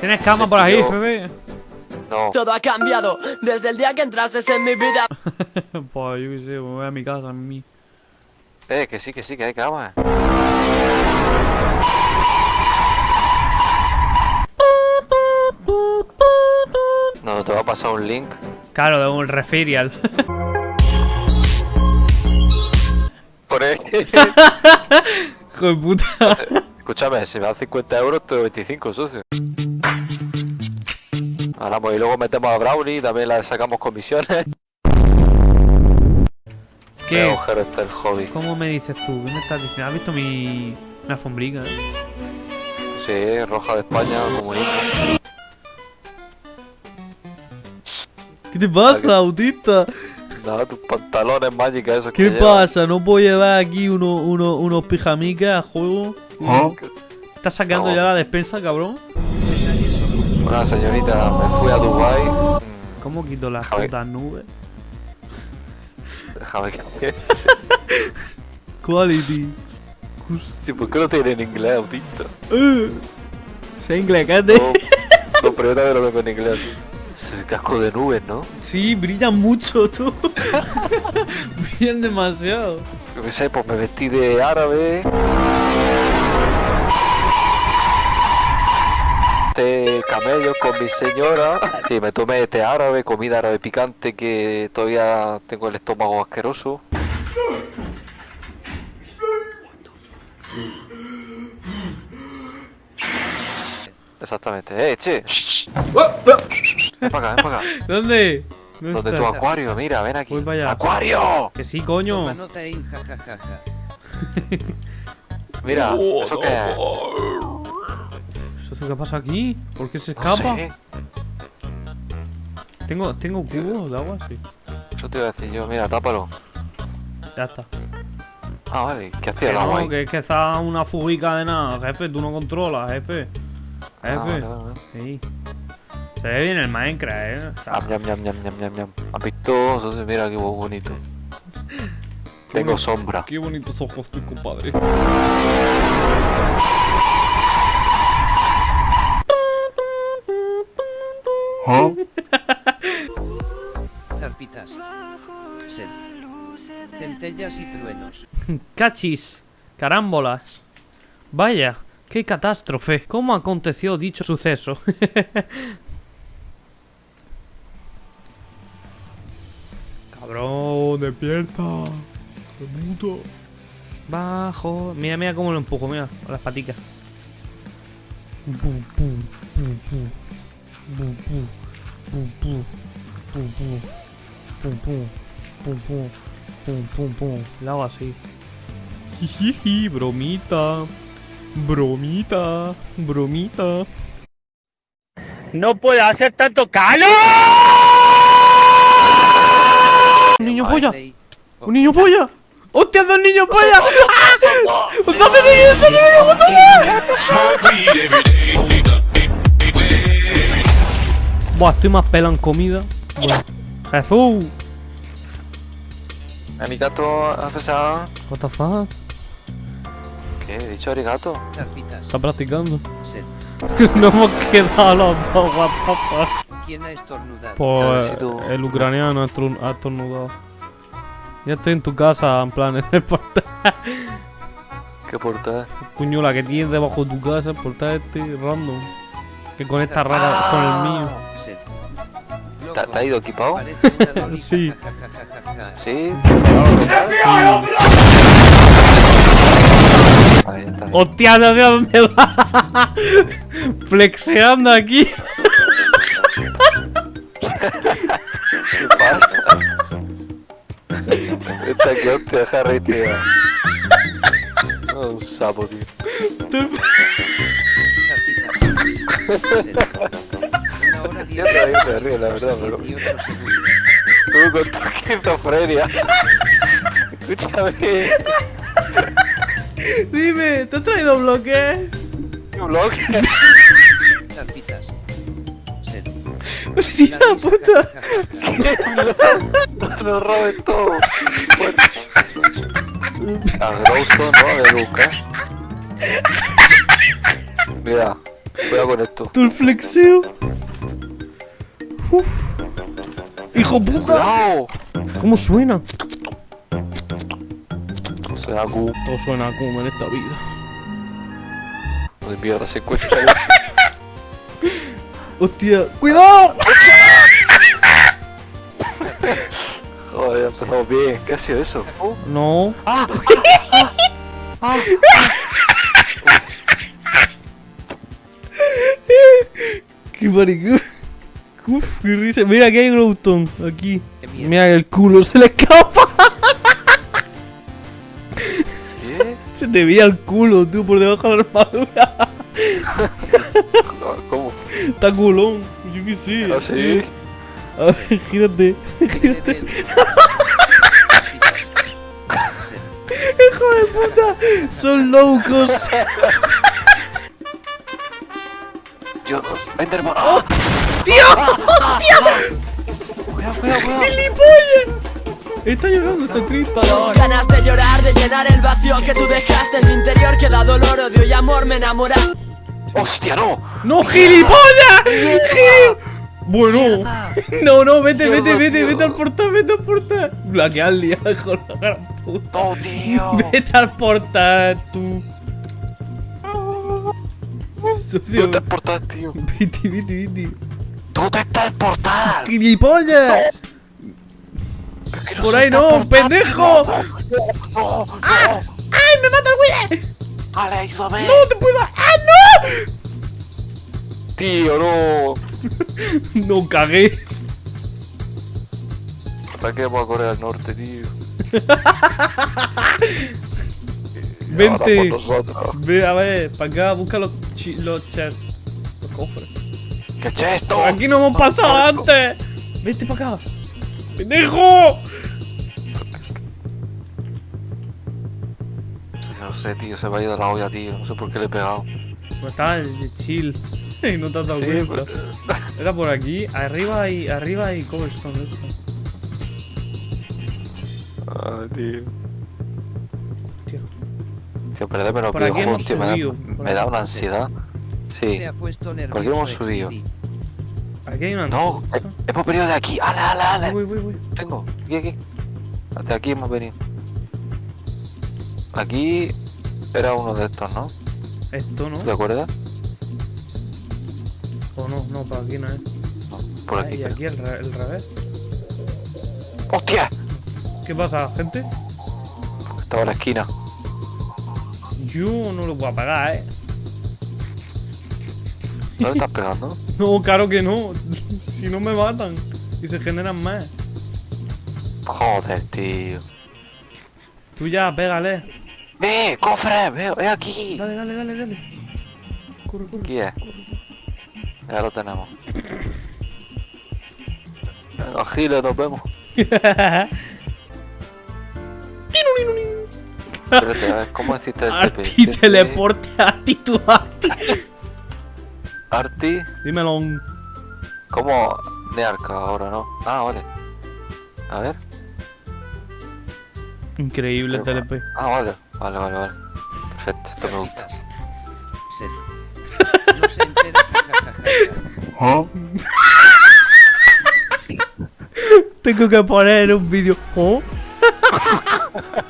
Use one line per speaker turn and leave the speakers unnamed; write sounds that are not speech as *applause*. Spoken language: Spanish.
¿Tienes cama por ahí, Febe?
No.
Todo ha cambiado desde el día que entraste en mi vida. *laughs*
pues yo qué sé, me voy a mi casa, a mí.
Eh, que sí, que sí, que hay cama. No, te va a pasar un link.
Claro, de un referial. *laughs*
Por ahí. *laughs*
Hijo de puta.
Escúchame, si me dan 50 euros, te doy 25, socio. Ahora pues y luego metemos a Brownie y también le sacamos comisiones. Qué
¿Qué?
agujero está el hobby.
¿Cómo me dices tú? ¿Qué me estás diciendo? ¿Has visto mi, mi alfombrica? eh?
Sí, roja de España, comunista.
¿Qué te pasa, autista?
Nada, tus pantalones mágicas esos
¿Qué
que
pasa? ¿No puedo llevar aquí uno, uno, unos pijamicas a juego? ¿Estás sacando
No.
ya la despensa, cabrón?
Bueno, señorita, me fui a Dubai.
¿Cómo quito las putas nubes?
Déjame que.
Quality.
Sí, ¿por qué no tiene en inglés, autista?
Uh, sé inglés, cállate.
No, no, también lo veo en inglés. Es el casco de nubes, ¿no?
Sí, brillan mucho, tú. *laughs* brillan demasiado.
Yo qué sé, pues me vestí de árabe. Té camello con mi señora. Y me tomé té árabe, comida árabe picante que todavía tengo el estómago asqueroso. Exactamente. ¡Eh, che! Para acá, ven para acá.
¿Dónde? ¿Dónde
Donde
está?
tu acuario, mira, ven aquí. ¡Acuario!
Que sí, coño.
Mira, *laughs* ¿eso qué es?
¿Eso qué pasa aquí? ¿Por qué se
No
escapa?
sé,
Tengo, tengo cubos de agua, sí.
Eso te iba a decir yo, mira, tápalo.
Ya está.
Ah, vale, ¿qué hacía
Que
el agua
no,
ahí?
que es que está una fugica de nada, jefe, tú no controlas, jefe.
Ah,
Jefe.
vale, vale, vale.
Sí. Se ve bien el Minecraft, eh.
Ah, ñam, ñam, ñam, ñam, ñam. ¿Has visto? Entonces, mira qué bonito. *laughs* Tengo
bonito.
sombra.
Qué bonitos ojos tu compadre.
Zarpitas. *laughs* Sed. Centellas y truenos. *laughs*
Cachis, carámbolas. Vaya, qué catástrofe. ¿Cómo aconteció dicho suceso? *laughs* Cabrón, despierta. Qué puto. Bajo. Mira, mira cómo lo empujo, mira, con las paticas. Pum, pum, pum, pum. Pum, pum. Pum, pum. Pum, pum. Pum, pum. Pum, pum. Pum, pum, pum. Lo hago así. Jijiji, bromita. Bromita. Bromita.
No puede hacer tanto calor.
¡Un niño polla! ¡Un niño polla! ¡Hostia, dos niños polla! ¡Ah! ¡Dos niños, dos niños, Buah, estoy más pelado en comida. Jesús.
Arigato, ha pesado.
What the fuck?
¿Qué? ¿He dicho arigato?
Está practicando.
Sed. *laughs*
no hemos quedado los dos, what the fuck.
¿Quién ha estornudado?
Pues
si tú-
el ucraniano ha estorn- ha estornudado. Ya estoy en tu casa, en plan, en el portal.
¿Qué portada?
Coño, la que tienes debajo de tu casa, el portal este random. Que conecta rara con el mío.
¿Te, ha ido equipado? *laughs*
Sí.
Sí. Ahí está. bien.
¡Hostia, no sé dónde va! *laughs* Flexeando aquí.
¿Qué *laughs* pasa? Esta que hostia, Harry, tío. Un sapo, tío.
Una hora
Yo
diez
todavía me río, la verdad, pero
18 segundos.
tú con tu esquizofrenia. Escúchame.
Dime, ¿te has traído bloque?
¿Qué bloque?
Zarpitas. Sed.
¡Hostia puta!
nos robes todo. A Growstone, ¿no? De Luca. Mira, Cuidado con esto.
Todo el flexeo. Uf. ¡Hijo puta!
¡Cuidado!
¿Cómo suena?
Suena Q.
Todo suena como en esta vida.
Pues mierda, se encuentra
Hostia, ¡cuidado!
Joder, empezamos bien. ¿Qué ha sido eso?
No.
¡Ah! *laughs*
¡Qué maricón! Uf, qué risa. Mira, aquí hay Glowstone. Aquí.
Qué mierda.
Mira, el culo se le escapa.
¿Qué?
Se te veía el culo, tú, por debajo de la armadura.
¿Cómo?
Está culón. Yo qué sé.
¿Ah, sí?
A ver, gírate. Gírate. *laughs* Hijo de puta. Son locos. *laughs*
Yo, Enderman. ¡Ah!
¡Tío!
Cuidado, cuidado, cuidado.
¡Gilipollas! Está llorando, está triste.
Dolor. Ganas de llorar, de llenar el vacío que tú dejaste en mi interior Que da dolor, odio y amor, me enamoraste
¡Hostia, no!
¡No, gilipollas! Gil- Bueno. No, no, vete, vete, vete, vete al portal, vete al portal. Bloquearle, hijo de *laughs* la gran puta.
¡No, tío!
Vete al portal, tú. Socio,
¿Dónde está el portal, tío?
vete, vete, vete.
¿Dónde está el portal?
¡Gilipollas!
No
Por ahí no,
portal,
pendejo.
tío. No, no,
¡Ay, me mata el güey!
Vale, ayúdame.
¡No te puedo! ¡Ah,
Tío, no.
no! *laughs* No cagué.
¿Para qué vamos a Corea del Norte, tío? *laughs*
Vente. Ve, a ver, para acá, busca los, los chests. Los cofres.
¿Qué es esto?
Por aquí no hemos pasado antes. Vete para acá. ¡Pendejo!
No sé, tío, se me ha ido la olla, tío. No sé por qué le he pegado.
Pues estaba de chill. *laughs* Y no te has dado
Sí,
cuenta.
pero-
Era por aquí. Arriba hay, arriba hay cobblestone.
tío.
Tío.
Tío,
Por aquí hemos
tío. Me da,
subido, por
me da
aquí.
una ansiedad. Sí.
Se ha puesto
qué hemos subido?
XD.
Aquí hay una.
No, eh, hemos venido de aquí. ¡Ale, ale, ale!
Voy, voy, voy.
Tengo, aquí, aquí. De aquí hemos venido. Aquí era uno de estos, ¿no?
Esto no.
¿Te acuerdas?
O no, no, para aquí no es.
No, por
Ah,
aquí.
y
creo.
aquí el, re- el revés.
¡Hostia!
¿Qué pasa, gente?
Estaba en la esquina.
Yo no lo voy a pagar, eh.
¿Dónde estás pegando? *laughs*
No, claro que no. si no me matan. Y se generan más.
Joder, tío.
Tú ya, pégale.
¡Ve! ¡Cofre! ¡Veo! ¡Es aquí!
Dale, dale, dale, dale. Corre, corre.
Aquí es. Ya lo tenemos. Venga, Giles, nos vemos. *laughs* Espérate, a ver, ¿cómo el TP? *laughs*
Arti
¿Hiciste
teleporte, Arti tu Arti.
Arti,
Dímelo.
¿cómo? De arca ahora, ¿no? Ah, vale. A ver.
Increíble
Pero-
TLP.
Ah, vale. Vale, vale, vale. Perfecto, esto me gusta.
Sed. No se entera. jajaja.
Tengo que poner un vídeo. ¿Oh? *laughs*